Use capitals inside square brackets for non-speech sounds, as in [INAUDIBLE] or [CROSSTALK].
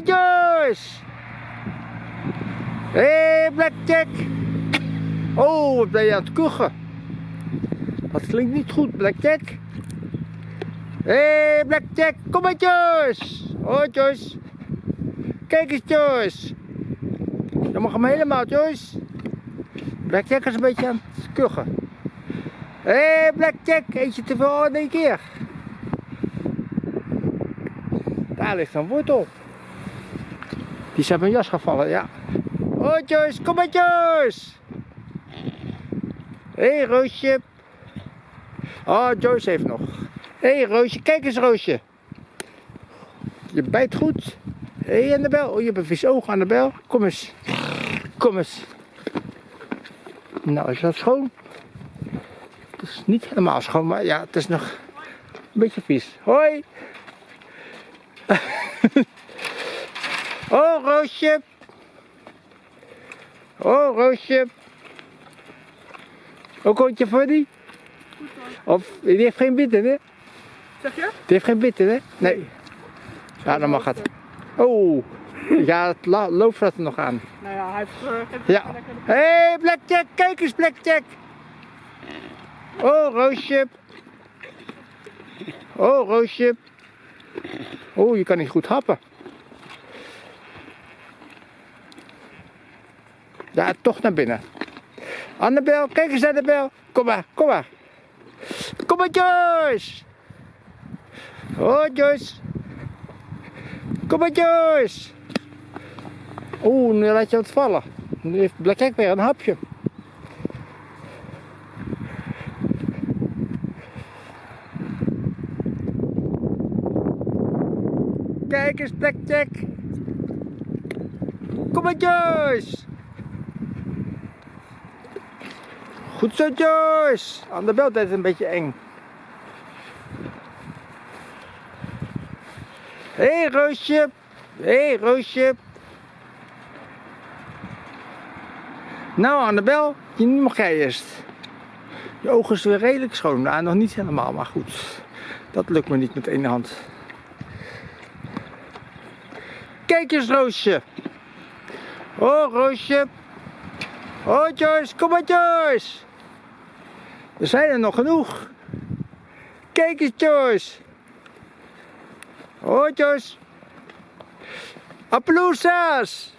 Joyce! Hé, hey, Blackjack! Oh, wat ben je aan het kuchen? Dat klinkt niet goed, Blackjack. Hé, hey, Blackjack, kom maar Joyce! Oh, Joyce. Kijk eens, Joyce. Je mag hem helemaal, Joyce. Blackjack is een beetje aan het kuchen. Hé, hey, Blackjack, eet je te veel in één keer? Daar ligt een wortel. Die uit mijn jas gevallen, ja. Oh, Joyce, kom maar, Joyce. Hé, hey, Roosje. Oh, Joyce heeft nog. Hé, hey, Roosje, kijk eens, Roosje. Je bijt goed. Hé, hey, Annabel. Oh, je hebt een vies oog, Annabel. Kom eens. Kom eens. Nou, is dat schoon? Het is niet helemaal schoon, maar ja, het is nog een beetje vies. Hoi. [LAUGHS] oh, Roosje. Oh, Roosje. Ook hondje voor die? Of, die heeft geen bitten, hè? Zeg je? Die heeft geen bitten, hè? Nee. Ja, dan mag het. Oh, ja, het loopt er nog aan. Nou ja, hij heeft... Uh, ja. Hé, hey, Blackjack, kijk eens, Blackjack. Oh, Roosje. Oh, Roosje. Oh, je kan niet goed happen. Ja, toch naar binnen. Annabel, kijk eens Annabel. Kom maar, kom maar. Kom maar Joyce. Oh Joyce. Kom maar Joyce. Oeh, nu laat je het vallen. Nu heeft Blackjack weer een hapje. Kijk eens Blackjack. Kom maar Joyce. Goed zo Joyce. Aan de bel is een beetje eng. Hé hey, Roosje. Hé hey, Roosje. Nou Annabel, nu mag jij eerst. Je ogen is weer redelijk schoon. Nou, nog niet helemaal, maar goed. Dat lukt me niet met één hand. Kijk eens Roosje. Oh Roosje. Oh Joyce, kom maar Joyce. Er zijn er nog genoeg. Kijk eens Joyce. Oh Joyce. Appaloosas.